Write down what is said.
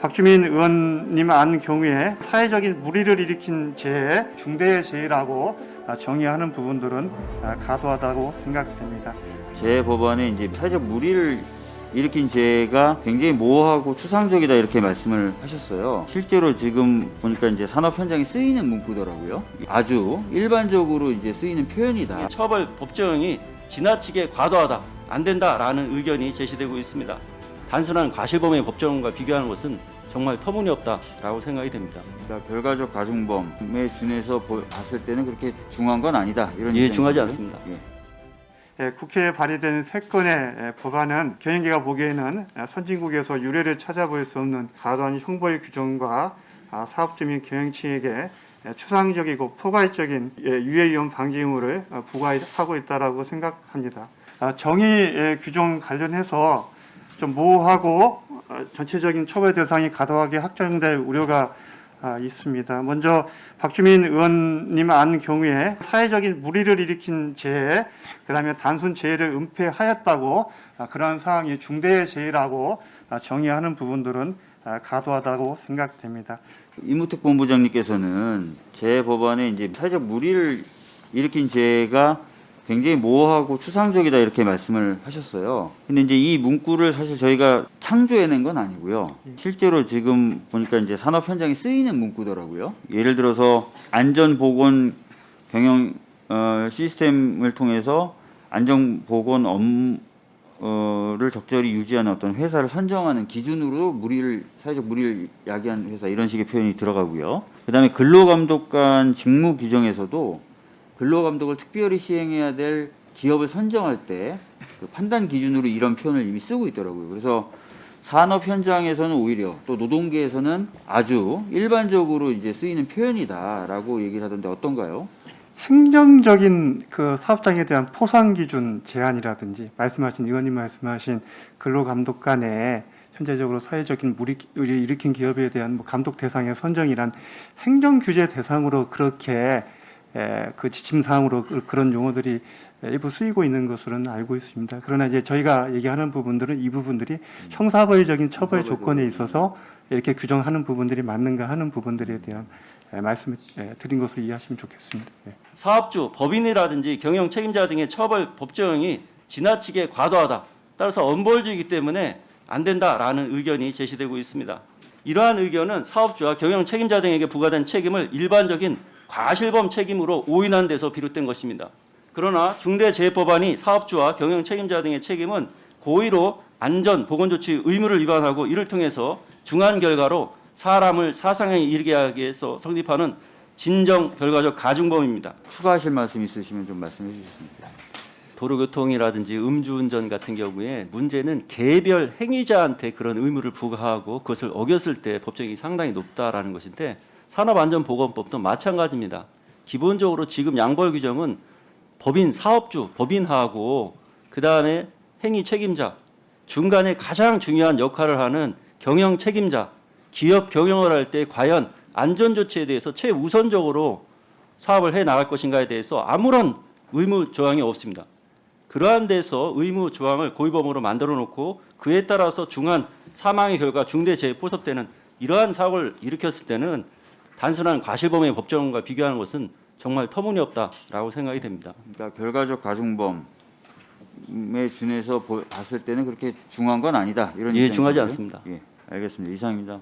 박주민 의원님 안 경우에 사회적인 무리를 일으킨 죄, 중대재해라고 아, 정의하는 부분들은 아, 과도하다고 생각됩니다. 제 법안에 이제 사회적 무리를 일으킨 죄가 굉장히 모호하고 추상적이다 이렇게 말씀을 하셨어요. 실제로 지금 보니까 이제 산업 현장에 쓰이는 문구더라고요. 아주 일반적으로 이제 쓰이는 표현이다. 처벌 법정이 지나치게 과도하다 안 된다 라는 의견이 제시되고 있습니다. 단순한 과실범의 법정과 비교하는 것은 정말 터무니없다라고 생각이 됩니다. 그러니까 결과적 가중범에 준해서 보- 봤을 때는 그렇게 중요한 건 아니다. 이런 예. 중하지 않습니다. 예. 예, 국회에 발의된 세 건의 예, 법안은 경영계가 보기에는 아, 선진국에서 유례를 찾아볼 수 없는 과도한 형벌 규정과 아, 사업주 및 경영층에게 예, 추상적이고 포괄적인 예, 유해 위험 방지 의무를 어, 부과하고 있다라고 생각합니다. 아, 정의 예, 규정 관련해서 좀 모호하고 어, 전체적인 처벌 대상이 과도하게 확정될 우려가 아, 있습니다. 먼저 박주민 의원님 안 경우에 사회적인 무리를 일으킨 죄, 그다음에 단순 재해를 은폐하였다고 아, 그러한 사항이 중대재해라고 아, 정의하는 부분들은 아, 과도하다고 생각됩니다. 이무택 본부장님께서는 제 법안에 이제 사회적 무리를 일으킨 죄가 굉장히 모호하고 추상적이다 이렇게 말씀을 하셨어요. 근데 이제 이 문구를 사실 저희가 창조해낸 건 아니고요. 실제로 지금 보니까 이제 산업 현장에 쓰이는 문구더라고요. 예를 들어서 안전 보건 경영 어, 시스템을 통해서 안전 보건 업무 를 적절히 유지하는 어떤 회사를 선정하는 기준으로 무리를 사회적 무리를 야기한 회사 이런 식의 표현이 들어가고요. 그다음에 근로감독관 직무 규정에서도 근로감독을 특별히 시행해야 될 기업을 선정할 때 그 판단 기준으로 이런 표현을 이미 쓰고 있더라고요. 그래서 산업 현장에서는 오히려 또 노동계에서는 아주 일반적으로 이제 쓰이는 표현이다라고 얘기를 하던데 어떤가요? 행정적인 그 사업장에 대한 포상 기준 제한이라든지 말씀하신 의원님 말씀하신 근로감독관의 현재적으로 사회적인 무리를 일으킨 기업에 대한 뭐 감독 대상의 선정이란 행정 규제 대상으로 그렇게 에, 그 지침 사항으로 그- 그런 용어들이 일부 쓰이고 있는 것으로는 알고 있습니다. 그러나 이제 저희가 얘기하는 부분들은 이 부분들이 형사벌적인 처벌 조건에 있어서 이렇게 규정하는 부분들이 맞는가 하는 부분들에 대한 에, 말씀을 에, 드린 것으로 이해하시면 좋겠습니다. 예. 사업주, 법인이라든지 경영 책임자 등의 처벌 법정이 지나치게 과도하다. 따라서 엄벌주의이기 때문에 안 된다라는 의견이 제시되고 있습니다. 이러한 의견은 사업주와 경영 책임자 등에게 부과된 책임을 일반적인 과실범 책임으로 오인한 데서 비롯된 것입니다. 그러나 중대재해법안이 사업주와 경영 책임자 등의 책임은 고의로 안전 보건 조치 의무를 위반하고 이를 통해서 중한 결과로 사람을 사상에 이르게 하기 위해서 성립하는 진정 결과적 가중범입니다. 추가하실 말씀 있으시면 좀 말씀해 주셨습니다. 도로교통이라든지 음주운전 같은 경우에 문제는 개별 행위자한테 그런 의무를 부과하고 그것을 어겼을 때 법정이 상당히 높다라는 것인데 산업안전보건법도 마찬가지입니다. 기본적으로 지금 양벌 규정은 법인 사업주, 법인하고 그 다음에 행위 책임자 중간에 가장 중요한 역할을 하는 경영 책임자 기업 경영을 할 때 과연 안전 조치에 대해서 최우선적으로 사업을 해 나갈 것인가에 대해서 아무런 의무 조항이 없습니다. 그러한 데서 의무 조항을 고의범으로 만들어 놓고 그에 따라서 중한 사망의 결과 중대재해 포섭되는 이러한 사고를 일으켰을 때는 단순한 과실범의 법정과 비교하는 것은 정말 터무니없다라고 생각이 됩니다. 그러니까 결과적 가중범에 준해서 보- 봤을 때는 그렇게 중요한 건 아니다. 이런 예. 중하지 않습니다. 예, 알겠습니다. 이상입니다.